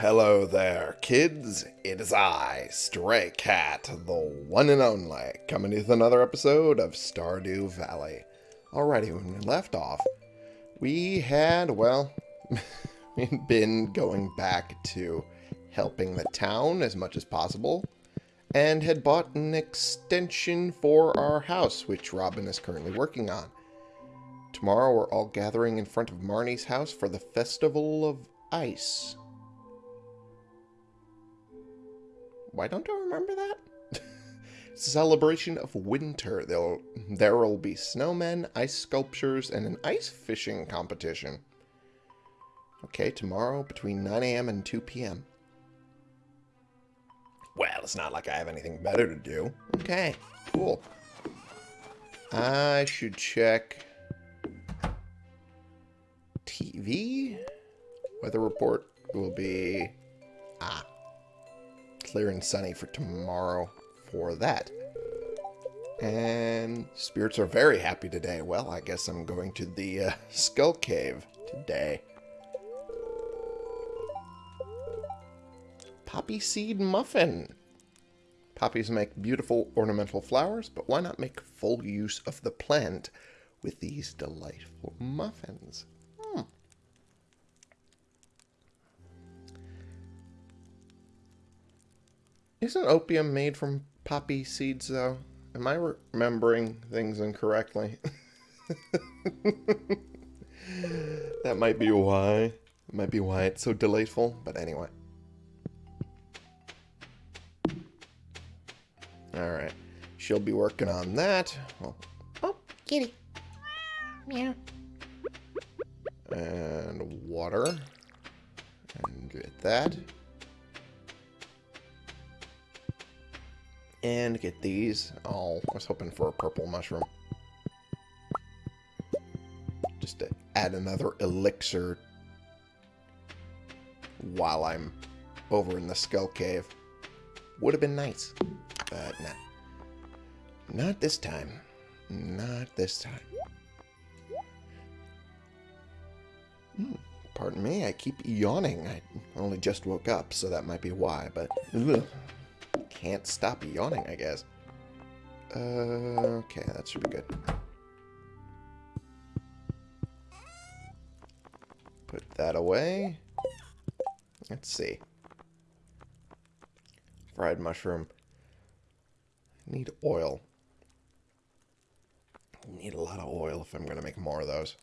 hello there, kids. It is I, Stray Cat, the one and only, coming with another episode of Stardew Valley. Alrighty, when we left off, we had, well, we'd been going back to helping the town as much as possible, and had bought an extension for our house, which Robin is currently working on. Tomorrow we're all gathering in front of Marnie's house for the Festival of Ice. Why don't I remember that? celebration of winter. There'll, there will be snowmen, ice sculptures, and an ice fishing competition. Okay, tomorrow between 9 a.m. and 2 p.m. Well, it's not like I have anything better to do. Okay, cool. I should check TV. Weather report will be ah clear and sunny for tomorrow for that. And spirits are very happy today. Well, I guess I'm going to the uh, Skull Cave today. Poppy seed muffin. Poppies make beautiful ornamental flowers, but why not make full use of the plant with these delightful muffins? Isn't opium made from poppy seeds, though? Am I remembering things incorrectly? that might be why. That might be why it's so delightful, but anyway. Alright. She'll be working on that. Oh, kitty. Meow. and water. And get that. And get these. Oh, I was hoping for a purple mushroom. Just to add another elixir while I'm over in the Skull Cave. Would have been nice. But nah. Not this time. Not this time. Hmm, pardon me, I keep yawning. I only just woke up, so that might be why, but ugh, can't stop yawning, I guess. Uh, okay, that should be good. Put that away. Let's see. Fried mushroom. Need oil. Need a lot of oil if I'm going to make more of those.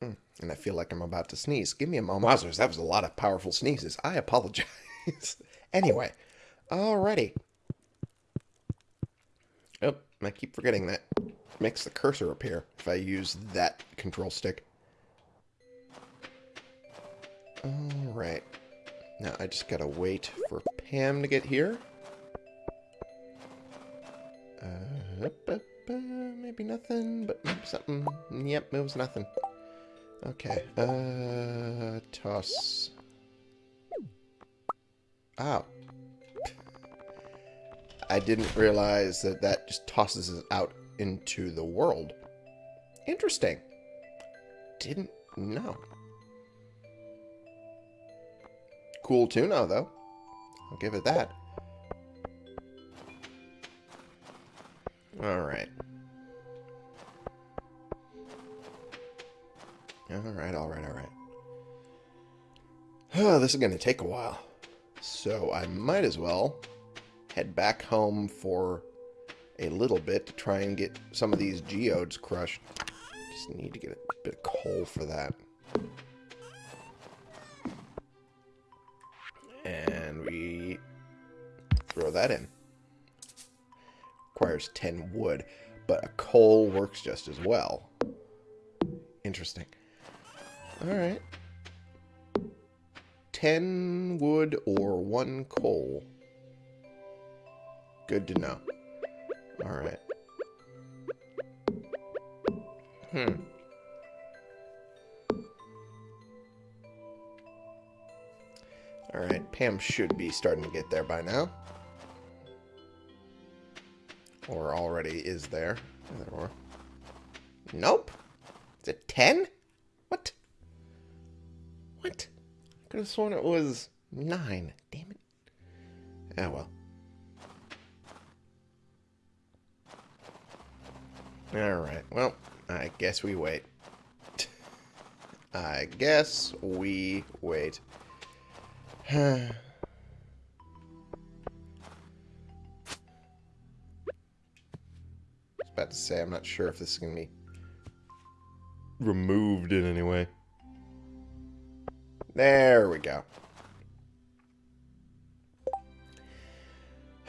Mm, And I feel like I'm about to sneeze. Give me a moment. Wowzers, that was a lot of powerful sneezes. I apologize. anyway, alrighty. Oh, I keep forgetting that. Makes the cursor appear if I use that control stick. Alright. Now I just gotta wait for Pam to get here. Uh, up, up, uh, maybe nothing, but something. Yep, was nothing. Okay, uh, toss. Ow. I didn't realize that that just tosses it out into the world. Interesting. Didn't know. Cool tuna, though. I'll give it that. Alright. Alright, alright, alright. Oh, this is going to take a while. So I might as well head back home for a little bit to try and get some of these geodes crushed. Just need to get a bit of coal for that. And we throw that in. Requires 10 wood, but a coal works just as well. Interesting. Alright. 10 wood or 1 coal. Good to know. Alright. Hmm. Alright, Pam should be starting to get there by now. Or already is there. Nope. Is it 10? Could have sworn it was nine. Damn it. Oh well. Alright, well, I guess we wait. I guess we wait. About to say, I'm not sure if this is going to be removed in any way. There we go.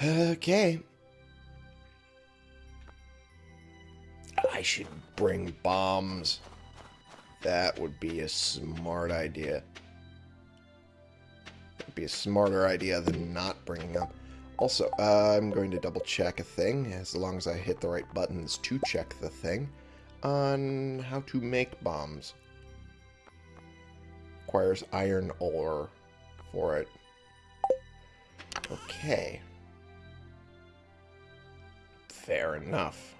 Okay. I should bring bombs. That would be a smart idea. That'd be a smarter idea than not bringing them. Also, uh, I'm going to double check a thing, as long as I hit the right buttons to check the thing, on how to make bombs. Requires iron ore for it. Okay. Fair enough.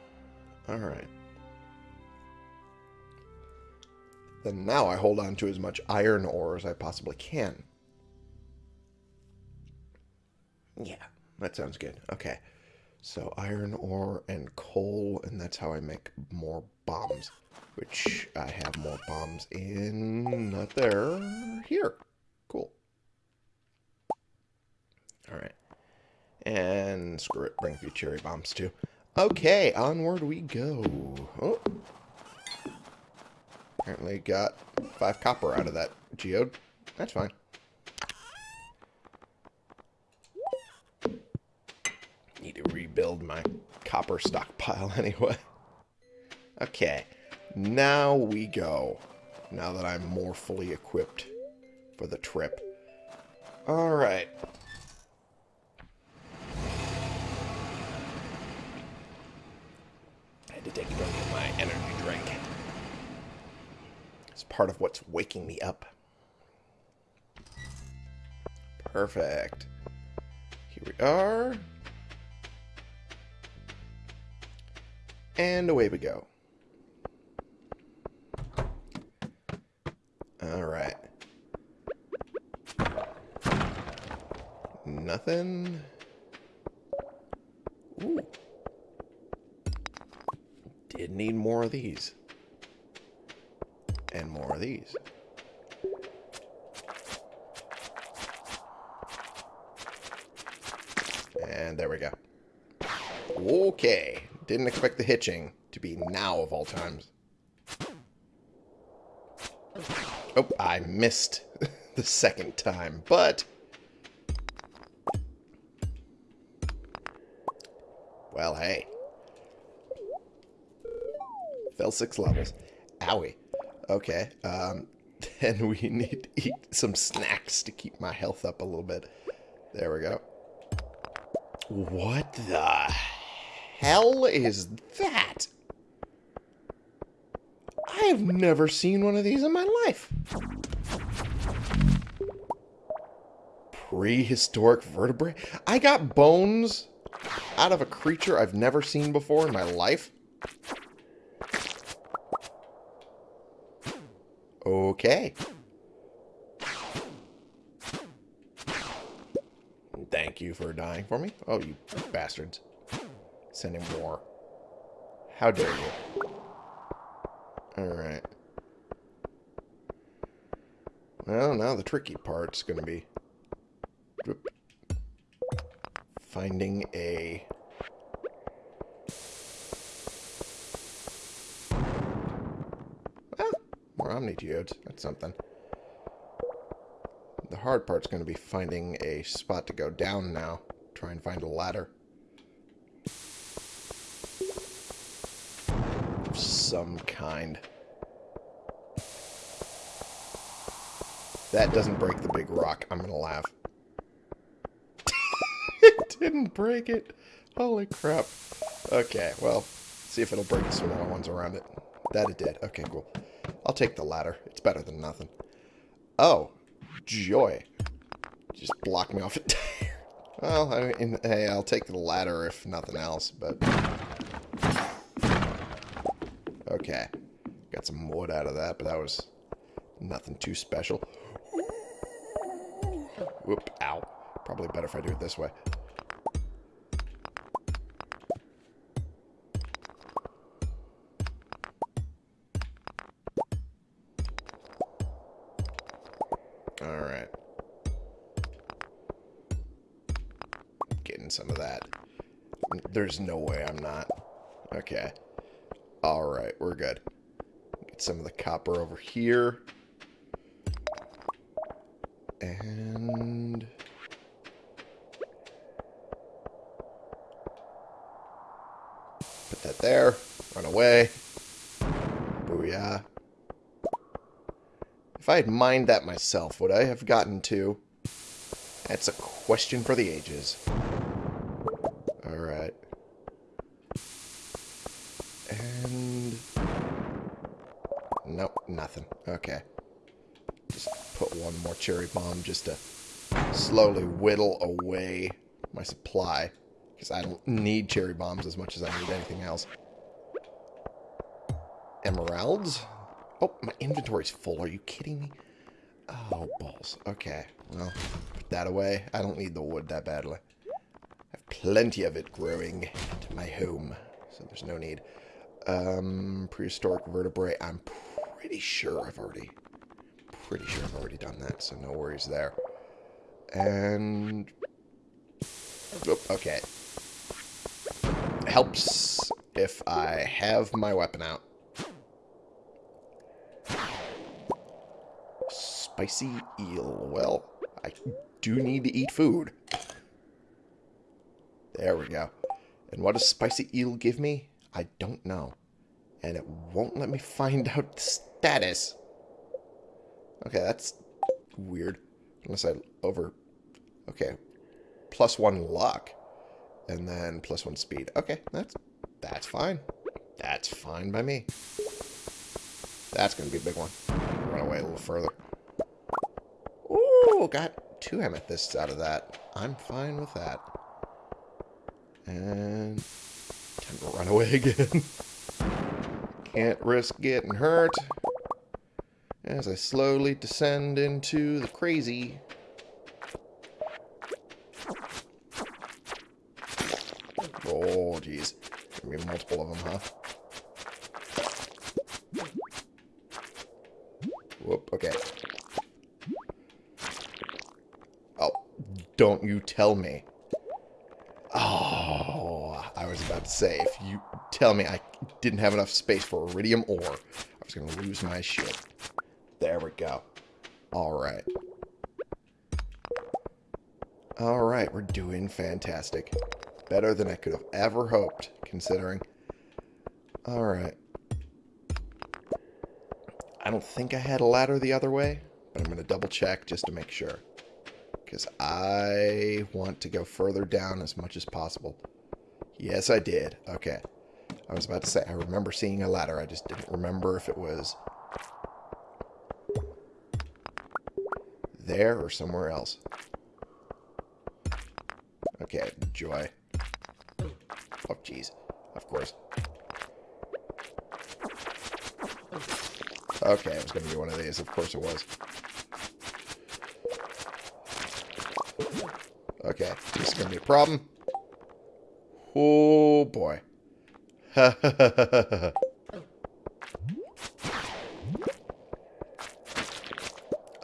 Alright. Then now I hold on to as much iron ore as I possibly can. Yeah, that sounds good. Okay. So iron ore and coal, and that's how I make more bombs. Which I have more bombs in, not there, here. Cool. Alright. And screw it, bring a few cherry bombs too. Okay, onward we go. Oh. Apparently got five copper out of that geode. That's fine. Need to rebuild my copper stockpile anyway. Okay, now we go. Now that I'm more fully equipped for the trip. Alright. I had to take a drink of my energy drink. It's part of what's waking me up. Perfect. Here we are. And away we go. Alright. Nothing. Ooh. Did need more of these. And more of these. And there we go. Okay. Didn't expect the hitching to be now of all times. Oh, I missed the second time, but... Well, hey. Fell six levels. Owie. Okay, um, then we need to eat some snacks to keep my health up a little bit. There we go. What the hell is that? I have never seen one of these in my life. Prehistoric vertebrae? I got bones out of a creature I've never seen before in my life? Okay. Thank you for dying for me. Oh, you bastards. Sending more. How dare you. Alright. Well, now the tricky part's going to be finding a... Well, more Omni Geodes. That's something. The hard part's going to be finding a spot to go down now. Try and find a ladder. Of some kind. That doesn't break the big rock. I'm to laugh. it didn't break it. Holy crap. Okay, well, see if it'll break the smaller ones around it. That it did. Okay, cool. I'll take the ladder. It's better than nothing. Oh, joy. Just block me off it. well, I mean, hey, I'll take the ladder if nothing else, but... out of that, but that was nothing too special. Whoop, ow. Probably better if I do it this way. Alright. Getting some of that. There's no way I'm not. Okay. Alright, we're good. Get some of the copper over here. And... Put that there. Run away. Booyah. If I had mined that myself, would I have gotten to? That's a question for the ages. Alright. And... Nope, nothing. Okay. Just put one more cherry bomb just to slowly whittle away my supply. Because I don't need cherry bombs as much as I need anything else. Emeralds? Oh, my inventory's full. Are you kidding me? Oh, balls. Okay. Well, put that away. I don't need the wood that badly. I have plenty of it growing at my home. So there's no need. Um, prehistoric vertebrae. I'm pretty sure I've already... Pretty sure I've already done that, so no worries there. And... Oh, okay. Helps if I have my weapon out. Spicy eel. Well, I do need to eat food. There we go. And what does spicy eel give me? I don't know. And it won't let me find out the status. Okay, that's weird. Unless I over... Okay. Plus one luck. And then plus one speed. Okay, that's that's fine. That's fine by me. That's going to be a big one. Run away a little further. Ooh, got two amethysts out of that. I'm fine with that. And time to run away again. Can't risk getting hurt. As I slowly descend into the crazy. Oh, jeez. Gonna be multiple of them, huh? Whoop, okay. Oh, don't you tell me. Oh, I was about to say, if you tell me I didn't have enough space for iridium ore, I was to lose my shit. There we go. Alright. Alright, we're doing fantastic. Better than I could have ever hoped, considering. Alright. I don't think I had a ladder the other way, but I'm going to double check just to make sure. Because I want to go further down as much as possible. Yes, I did. Okay. I was about to say, I remember seeing a ladder. I just didn't remember if it was there or somewhere else. Okay, joy. Oh, jeez. Of course. Okay, it was going to be one of these. Of course it was. Okay, this is going to be a problem. Oh, boy.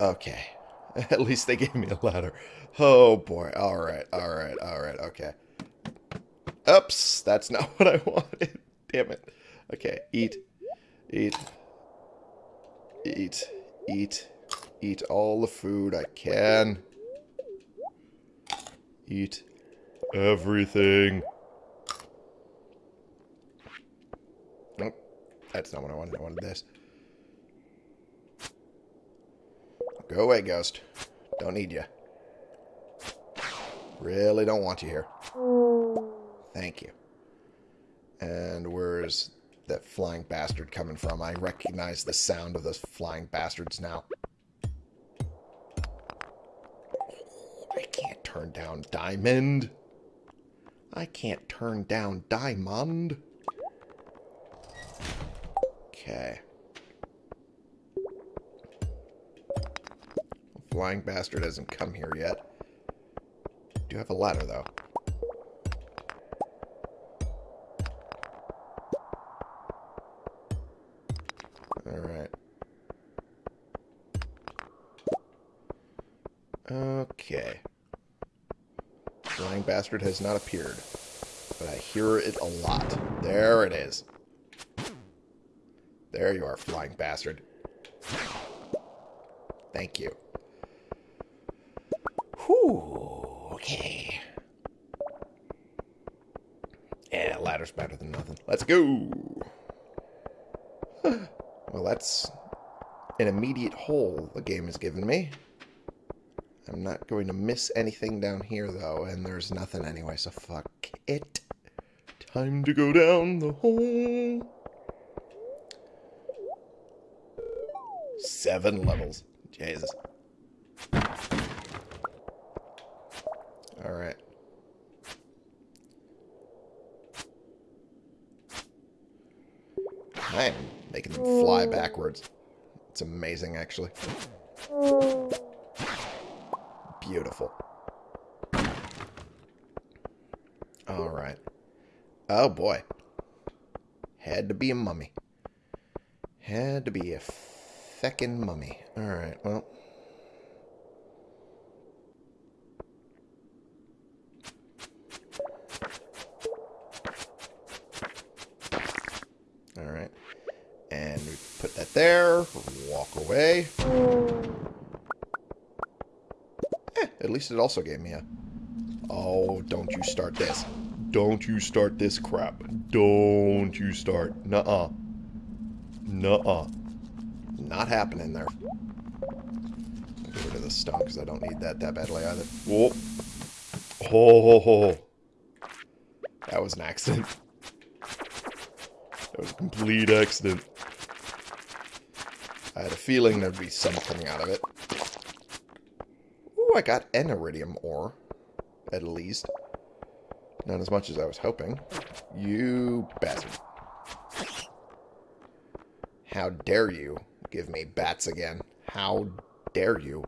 okay. At least they gave me a ladder. Oh, boy. All right, all right, all right, okay. Oops, that's not what I wanted. Damn it. Okay, eat, eat, eat, eat, eat all the food I can. Eat everything. Nope, that's not what I wanted. I wanted this. Go away, ghost. Don't need you. Really don't want you here. Thank you. And where's that flying bastard coming from? I recognize the sound of those flying bastards now. I can't turn down diamond. I can't turn down diamond. Okay. Flying bastard hasn't come here yet. do have a ladder, though. Alright. Okay. Flying bastard has not appeared. But I hear it a lot. There it is. There you are, flying bastard. Thank you. Whew. Okay. Yeah, ladder's better than nothing. Let's go. well, that's an immediate hole the game has given me. I'm not going to miss anything down here, though, and there's nothing anyway, so fuck it. Time to go down the hole. Seven levels. Jesus. Alright. I am making them fly backwards. It's amazing, actually. Beautiful. Alright. Oh, boy. Had to be a mummy. Had to be a feckin' mummy. Alright, well. Alright. And there. Walk away. Eh, at least it also gave me a... Oh, don't you start this. Don't you start this crap. Don't you start. Nuh-uh. Nuh-uh. Not happening there. Get rid of the stone because I don't need that that badly either. Whoa. Oh. Ho, ho, ho. That was an accident. That was a complete accident. I had a feeling there'd be some coming out of it. Ooh, I got an iridium ore. At least. Not as much as I was hoping. You bastard. How dare you give me bats again? How dare you?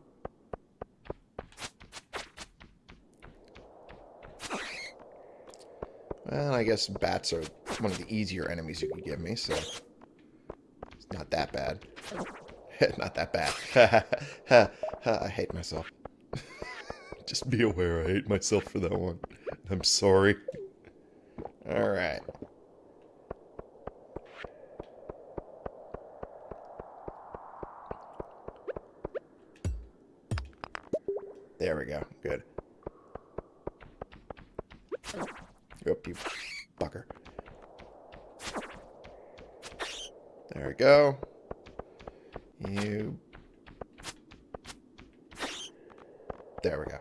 Well, I guess bats are one of the easier enemies you could give me, so it's not that bad. not that bad. I hate myself. Just be aware I hate myself for that one. I'm sorry. Alright. There we go. Good. Oop, you fucker. There we go. You... There we go.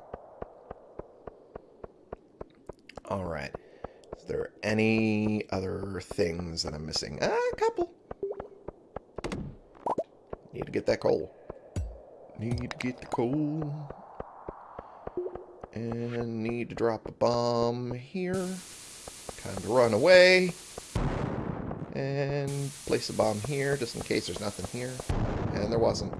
Alright. Is there any other things that I'm missing? Ah, a couple. Need to get that coal. Need to get the coal. And need to drop a bomb here. Time to run away. And place a bomb here, just in case there's nothing here. And there wasn't.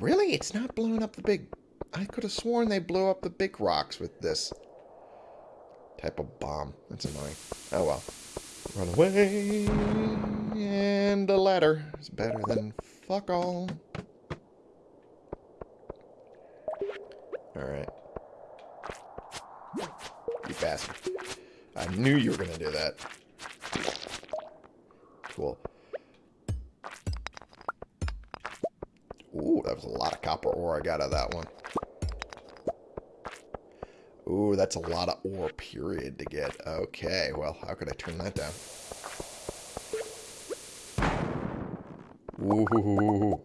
Really? It's not blowing up the big... I could have sworn they blew up the big rocks with this type of bomb. That's annoying. Oh well. Run away. And a ladder is better than fuck all. Alright. You bastard. I knew you were going to do that. Copper ore I got out of that one. Ooh, that's a lot of ore, period, to get. Okay, well, how could I turn that down? Ooh.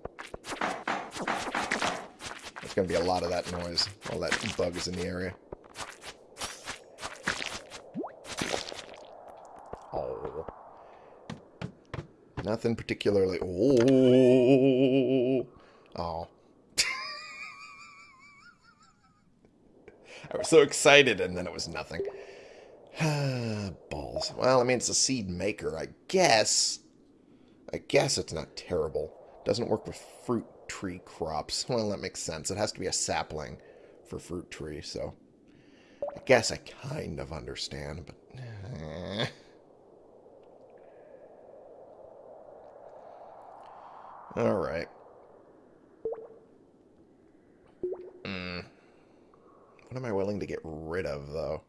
There's going to be a lot of that noise while that bug is in the area. Oh. Nothing particularly... Oh. Oh. I was so excited, and then it was nothing. Balls. Well, I mean, it's a seed maker. I guess... I guess it's not terrible. Doesn't work with fruit tree crops. Well, that makes sense. It has to be a sapling for fruit tree, so I guess I kind of understand, but eh. All right. Mm. What am I willing to get rid of, though?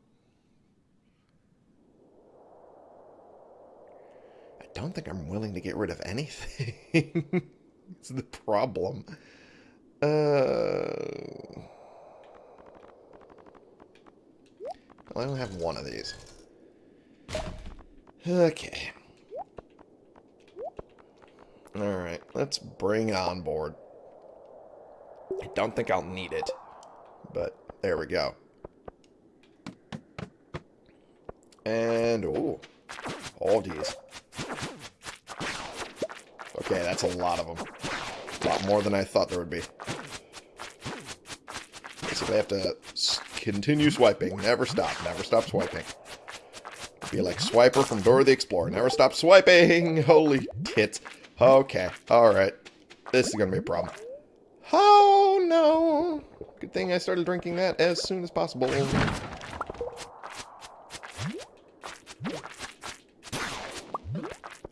I don't think I'm willing to get rid of anything. it's the problem. Uh, well, I only have one of these. Okay. Alright, let's bring it on board. I don't think I'll need it, but there we go. And, oh, all these. Okay, that's a lot of them. A lot more than I thought there would be. So I have to continue swiping. Never stop. Never stop swiping. Be like Swiper from Dora the Explorer. Never stop swiping. Holy tits. Okay. Alright. This is to be a problem. Good thing I started drinking that as soon as possible.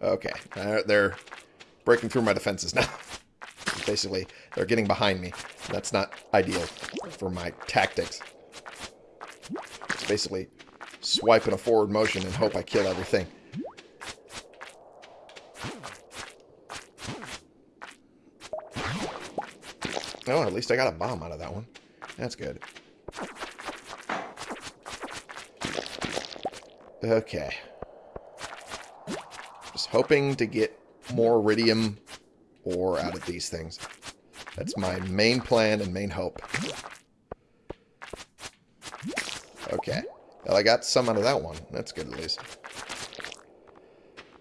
Okay. Uh, they're breaking through my defenses now. Basically, they're getting behind me. That's not ideal for my tactics. It's basically swipe in a forward motion and hope I kill everything. Oh, at least I got a bomb out of that one. That's good. Okay. Just hoping to get more iridium ore out of these things. That's my main plan and main hope. Okay. Well, I got some out of that one. That's good at least.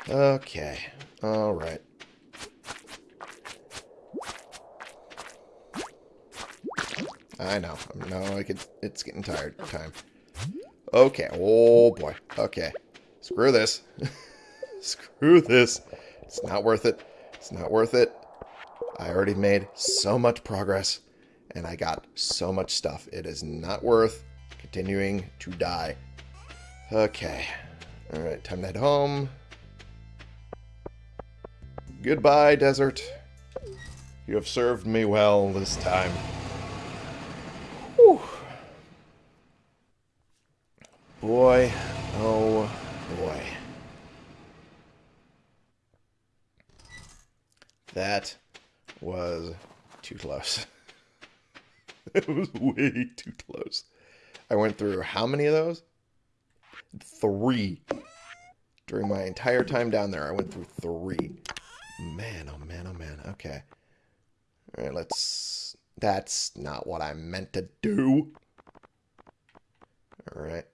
Okay. Alright. I know. No, I could. It's getting tired. Time. Okay. Oh boy. Okay. Screw this. Screw this. It's not worth it. It's not worth it. I already made so much progress, and I got so much stuff. It is not worth continuing to die. Okay. Alright, time to head home. Goodbye, desert. You have served me well this time. Boy, oh boy. That was too close. it was way too close. I went through how many of those? Three. During my entire time down there, I went through three. Man, oh man, oh man. Okay. Alright, let's... That's not what I meant to do. Alright.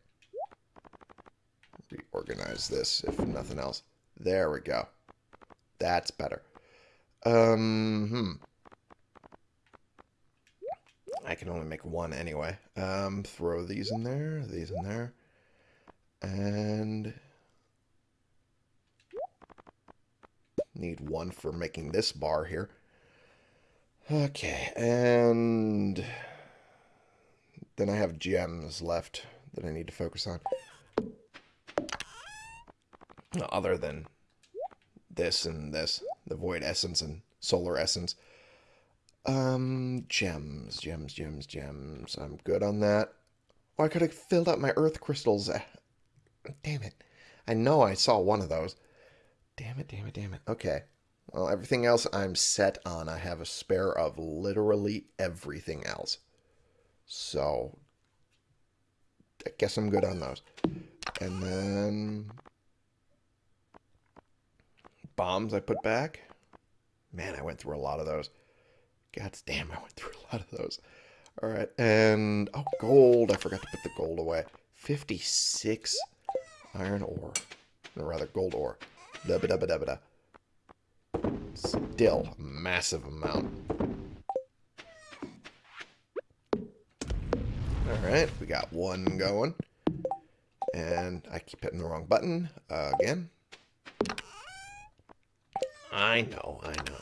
Reorganize this, if nothing else. There we go. That's better. Um, hmm. I can only make one anyway. Um, throw these in there, these in there. And... Need one for making this bar here. Okay, and... Then I have gems left that I need to focus on. Other than this and this. The void essence and solar essence. Um, gems, gems, gems, gems. I'm good on that. Oh, I could have filled up my earth crystals. Damn it. I know I saw one of those. Damn it, damn it, damn it. Okay. Well, everything else I'm set on. I have a spare of literally everything else. So, I guess I'm good on those. And then... Bombs I put back. Man, I went through a lot of those. God damn, I went through a lot of those. All right, and... Oh, gold. I forgot to put the gold away. 56 iron ore. Or rather, gold ore. Da -ba -da -ba -da -ba. Still a massive amount. Alright, we got one going. And I keep hitting the wrong button uh, again. I know, I know.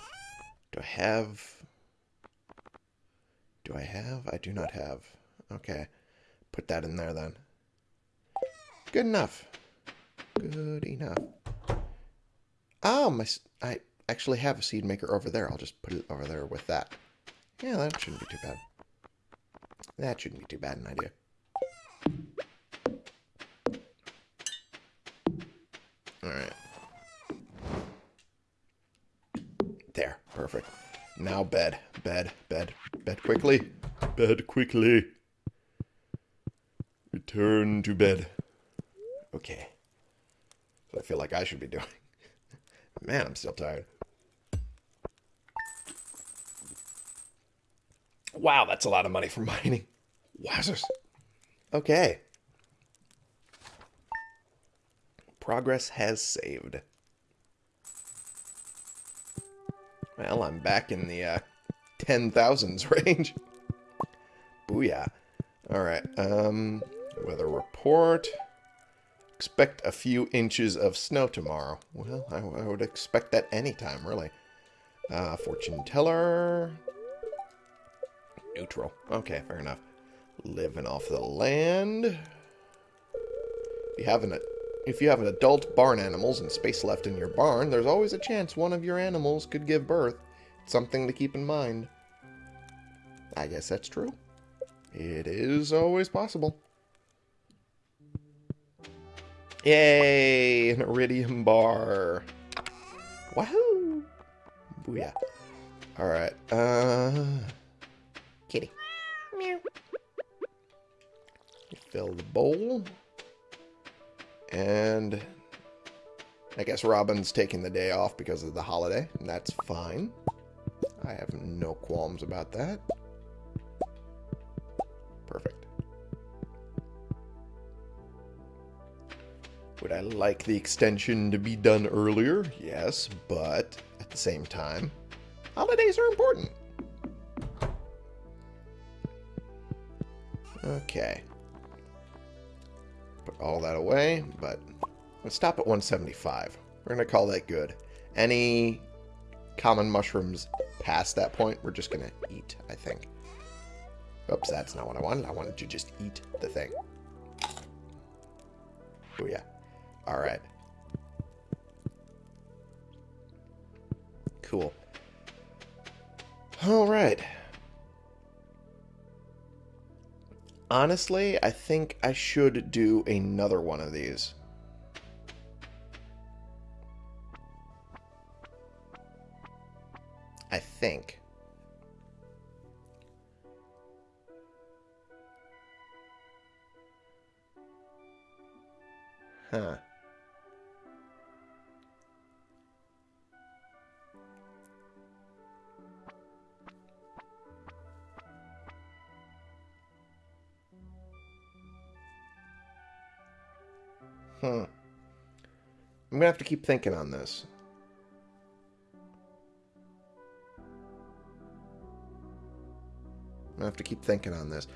Do I have... Do I have? I do not have. Okay. Put that in there then. Good enough. Good enough. Oh, my... I actually have a seed maker over there. I'll just put it over there with that. Yeah, that shouldn't be too bad. That shouldn't be too bad an idea. Alright. There. Perfect. Now bed. Bed. Bed. Bed quickly. Bed quickly. Return to bed. Okay. So I feel like I should be doing. Man, I'm still tired. Wow, that's a lot of money for mining. Wowzers. Okay. Progress has saved. Well, I'm back in the uh, 10,000s range. Booyah. Alright, um, weather report. Expect a few inches of snow tomorrow. Well, I, I would expect that anytime, really. Uh, fortune teller. Neutral. Okay, fair enough. Living off the land. You have an if you have an adult barn animals and space left in your barn, there's always a chance one of your animals could give birth. It's something to keep in mind. I guess that's true. It is always possible. Yay! An iridium bar. Wahoo! Booyah. Alright, uh... Kitty. Meow. Fill the bowl. And I guess Robin's taking the day off because of the holiday, and that's fine. I have no qualms about that. Perfect. Would I like the extension to be done earlier? Yes, but at the same time, holidays are important. Okay. All that away, but let's stop at 175. We're going to call that good. Any common mushrooms past that point, we're just going to eat, I think. Oops, that's not what I wanted. I wanted to just eat the thing. Oh, yeah. Alright. Cool. Alright. Honestly, I think I should do another one of these. I think. Huh. Hmm. I'm gonna have to keep thinking on this. I'm gonna have to keep thinking on this.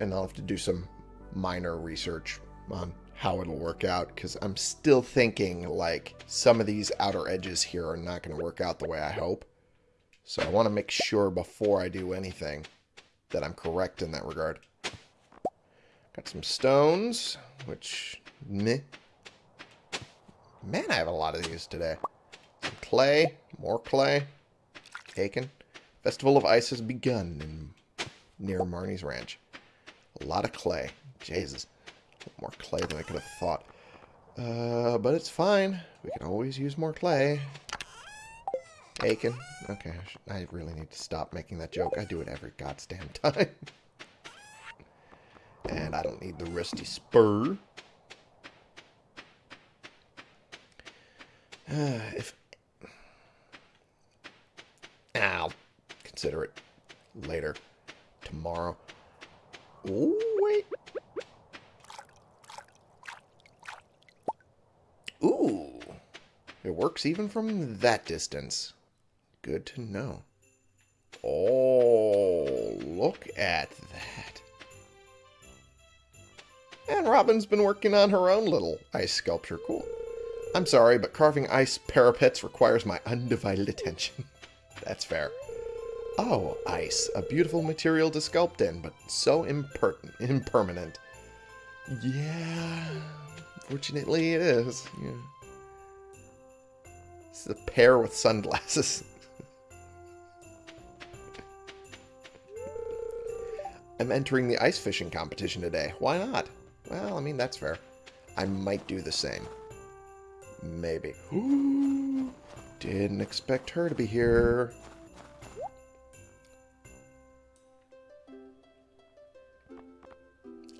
And I'll have to do some minor research on how it'll work out because I'm still thinking like some of these outer edges here are not going to work out the way I hope. So I want to make sure before I do anything that I'm correct in that regard. Got some stones, which meh. Man, I have a lot of these today. Some clay, more clay, taken. Festival of Ice has begun near Marnie's Ranch. A lot of clay. Jesus more clay than I could have thought. Uh, but it's fine. We can always use more clay. Aiken. Okay, I, I, really need to stop making that joke. I do it every goddamn time. and I don't need the rusty spur. Uh, if... I'll consider it later. Tomorrow. Oh, wait. Ooh. It works even from that distance. Good to know. Oh, look at that. And Robin's been working on her own little ice sculpture. Cool. I'm sorry, but carving ice parapets requires my undivided attention. That's fair. Oh, ice. A beautiful material to sculpt in, but so imper- impermanent. Yeah, fortunately it is. Yeah. is a pair with sunglasses. I'm entering the ice fishing competition today. Why not? Well, I mean, that's fair. I might do the same. Maybe. Didn't expect her to be here.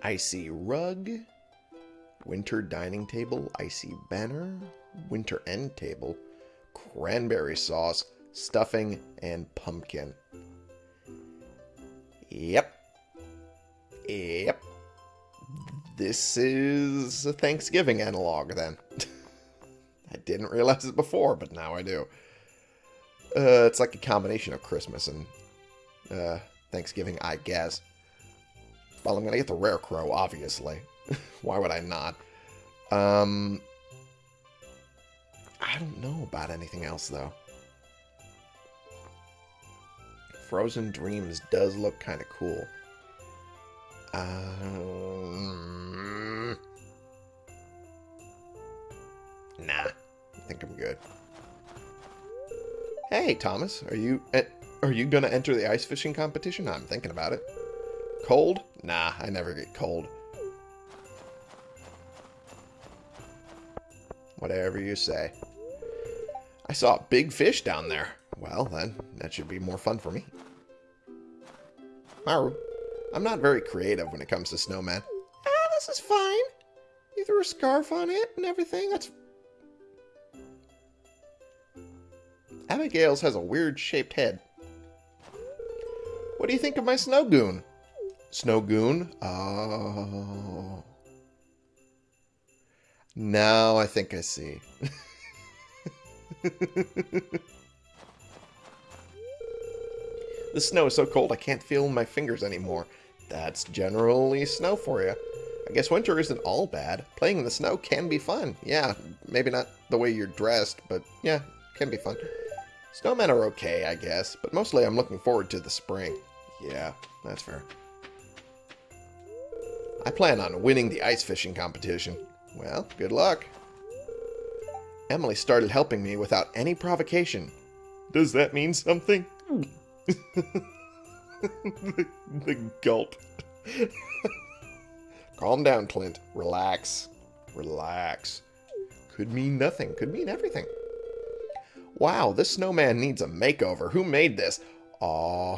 Icy rug. Winter dining table. Icy banner. Winter end table. Cranberry sauce. Stuffing and pumpkin. Yep. Yep. This is a Thanksgiving analog, then. I didn't realize it before, but now I do. Uh, it's like a combination of Christmas and uh, Thanksgiving, I guess. Well, I'm going to get the Rare Crow, obviously. Why would I not? Um, I don't know about anything else, though. Frozen Dreams does look kind of cool. Um, nah, I think I'm good. Hey, Thomas, are you are you gonna enter the ice fishing competition? I'm thinking about it. Cold? Nah, I never get cold. Whatever you say. I saw a big fish down there. Well, then, that should be more fun for me. Maru, I'm not very creative when it comes to snowmen. Ah, this is fine. You threw a scarf on it and everything. That's... Abigail's has a weird shaped head. What do you think of my snow goon? Snow goon? Oh. Now I think I see. the snow is so cold I can't feel my fingers anymore. That's generally snow for you. I guess winter isn't all bad. Playing in the snow can be fun. Yeah, maybe not the way you're dressed, but yeah, can be fun. Snowmen are okay, I guess, but mostly I'm looking forward to the spring. Yeah, that's fair. I plan on winning the ice fishing competition. Well, good luck. Emily started helping me without any provocation. Does that mean something? the, the gulp. Calm down, Clint. Relax. Relax. Could mean nothing. Could mean everything. Wow, this snowman needs a makeover. Who made this? Aw.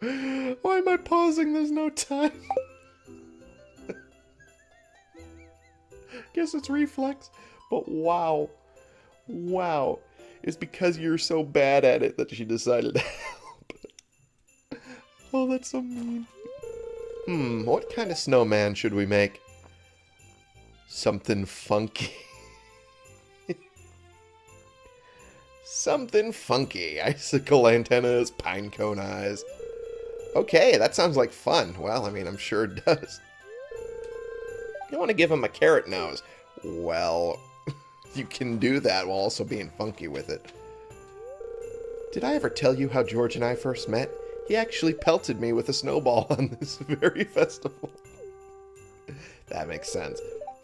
Why am I pausing? There's no time. Guess it's reflex. But wow. Wow. It's because you're so bad at it that she decided to help. oh, that's so mean. Hmm, what kind of snowman should we make? Something funky. Something funky. Icicle antennas, pinecone eyes. Okay, that sounds like fun. Well, I mean, I'm sure it does. You want to give him a carrot nose. Well, you can do that while also being funky with it. Did I ever tell you how George and I first met? He actually pelted me with a snowball on this very festival. that makes sense.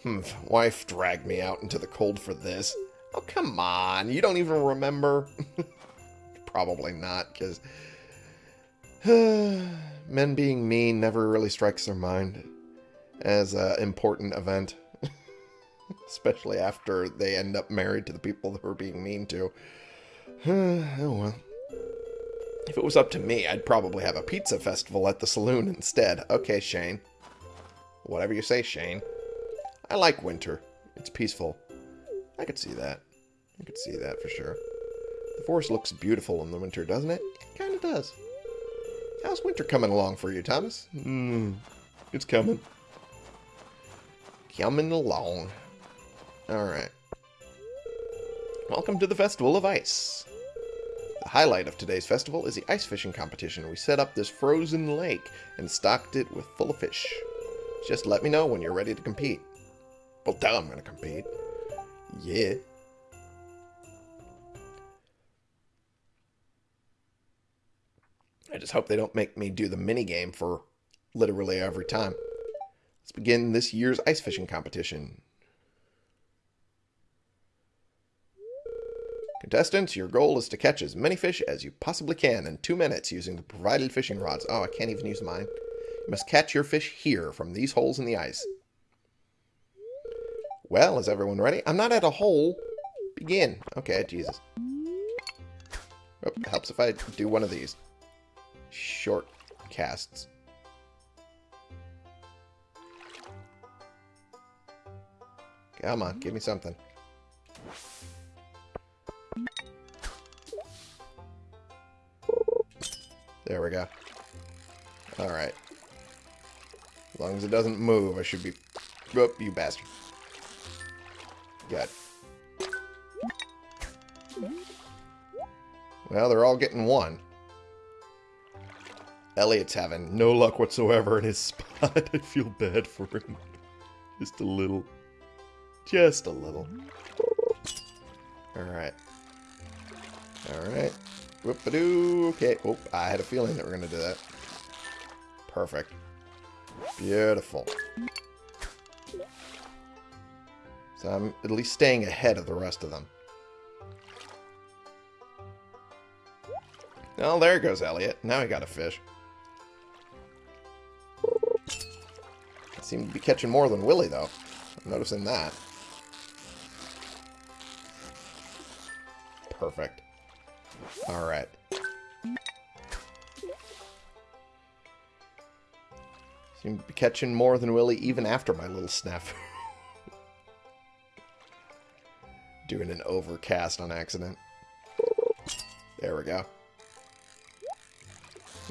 Hmm, wife dragged me out into the cold for this. Oh, come on. You don't even remember? Probably not, because men being mean never really strikes their mind as an important event. Especially after they end up married to the people that were being mean to. oh well. If it was up to me, I'd probably have a pizza festival at the saloon instead. Okay, Shane. Whatever you say, Shane. I like winter. It's peaceful. I could see that. I could see that for sure. The forest looks beautiful in the winter, doesn't it? It kind of does. How's winter coming along for you, Thomas? Hmm, it's coming. Coming along. Alright. Welcome to the Festival of Ice. The highlight of today's festival is the ice fishing competition. We set up this frozen lake and stocked it with full of fish. Just let me know when you're ready to compete. Well, tell I'm gonna compete. Yeah. I just hope they don't make me do the mini game for literally every time. Let's begin this year's ice fishing competition. Contestants, your goal is to catch as many fish as you possibly can in two minutes using the provided fishing rods. Oh, I can't even use mine. You must catch your fish here from these holes in the ice. Well, is everyone ready? I'm not at a hole. Begin. Okay, Jesus. Oh, helps if I do one of these. Short casts. Come on, give me something. There we go. Alright. As long as it doesn't move, I should be... Oh, you bastard. Good. Well, they're all getting one. Elliott's having no luck whatsoever in his spot. I feel bad for him. Just a little. Just a little. Alright. Alright. Whoop-a-doo. Okay. Oh, I had a feeling that we are going to do that. Perfect. Beautiful. So I'm at least staying ahead of the rest of them. Oh, there goes Elliott. Now he got a fish. I seem to be catching more than Willy, though. I'm noticing that. Perfect. Alright. Seem to be catching more than Willy even after my little snafu. Doing an overcast on accident. There we go.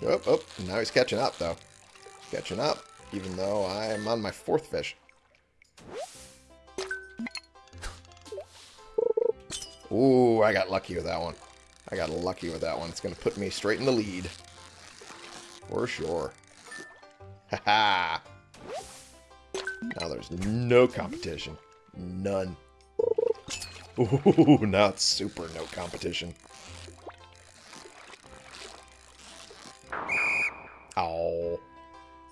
Oh, oh, now he's catching up, though. Catching up, even though I am on my fourth fish. Ooh, I got lucky with that one. I got lucky with that one. It's going to put me straight in the lead. For sure. Haha. now there's no competition. None. Ooh, now it's super no competition. Oh.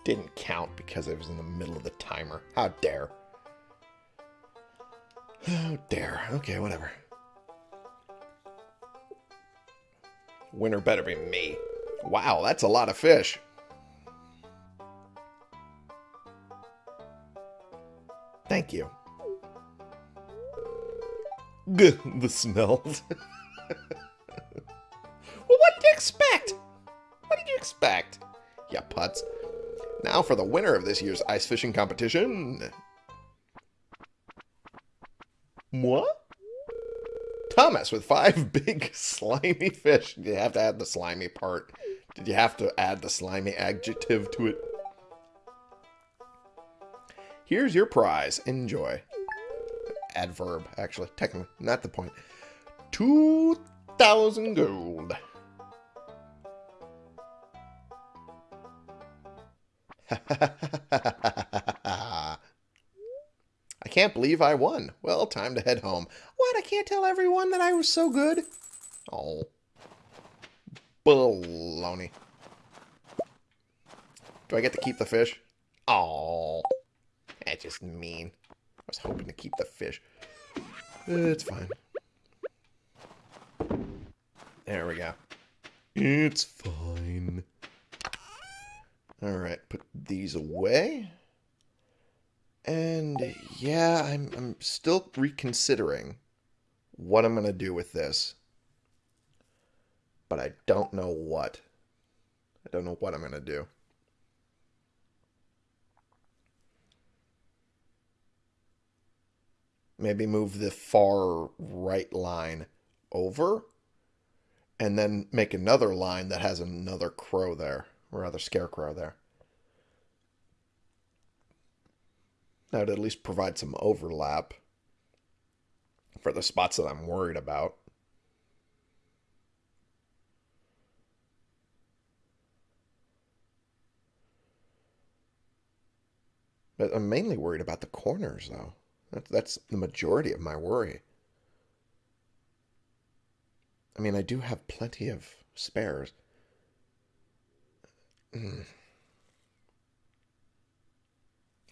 Didn't count because I was in the middle of the timer. How dare. How dare. Okay, whatever. Winner better be me. Wow, that's a lot of fish. Thank you. The smells. well, what did you expect? What did you expect? Yeah, putz. Now for the winner of this year's ice fishing competition. What? Thomas with five big slimy fish. Did you have to add the slimy part? Did you have to add the slimy adjective to it? Here's your prize. Enjoy. Adverb, actually. Technically, not the point. 2,000 gold. I can't believe I won. Well, time to head home. What? I can't tell everyone that I was so good? Oh. Baloney. Do I get to keep the fish? Oh. That's just mean. Was hoping to keep the fish. It's fine. There we go. It's fine. Alright, put these away. And yeah, I'm, I'm still reconsidering what I'm going to do with this. But I don't know what. I don't know what I'm going to do. Maybe move the far right line over and then make another line that has another crow there, or other scarecrow there. That would at least provide some overlap for the spots that I'm worried about. But I'm mainly worried about the corners, though. That's the majority of my worry. I mean, I do have plenty of spares.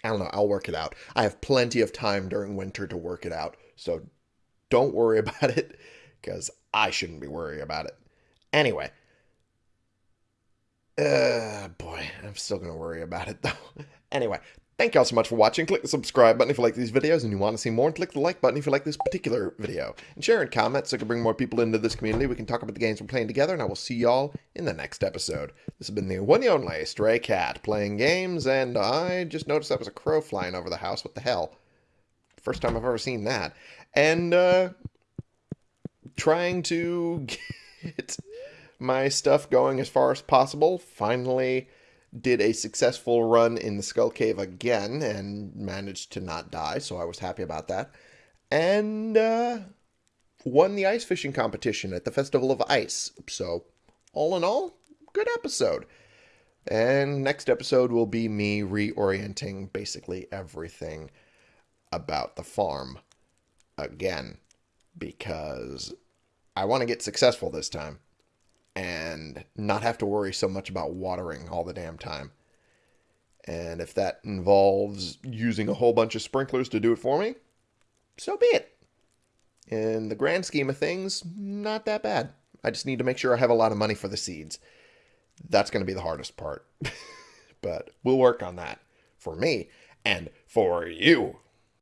I don't know. I'll work it out. I have plenty of time during winter to work it out. So don't worry about it because I shouldn't be worrying about it. Anyway. Uh, boy, I'm still going to worry about it though. anyway, thank y'all so much for watching. Click the subscribe button if you like these videos and you want to see more. And click the like button if you like this particular video. And share and comment so I can bring more people into this community. We can talk about the games we're playing together. And I will see y'all in the next episode. This has been the one and only Stray Cat playing games. And I just noticed that was a crow flying over the house. What the hell? First time I've ever seen that. And, uh, trying to get my stuff going as far as possible. Finally did a successful run in the Skull Cave again and managed to not die, so I was happy about that. And uh, won the ice fishing competition at the Festival of Ice. So, all in all, good episode. And next episode will be me reorienting basically everything about the farm again because I want to get successful this time and not have to worry so much about watering all the damn time. And if that involves using a whole bunch of sprinklers to do it for me, so be it. In the grand scheme of things, not that bad. I just need to make sure I have a lot of money for the seeds. That's going to be the hardest part. but we'll work on that for me and for you.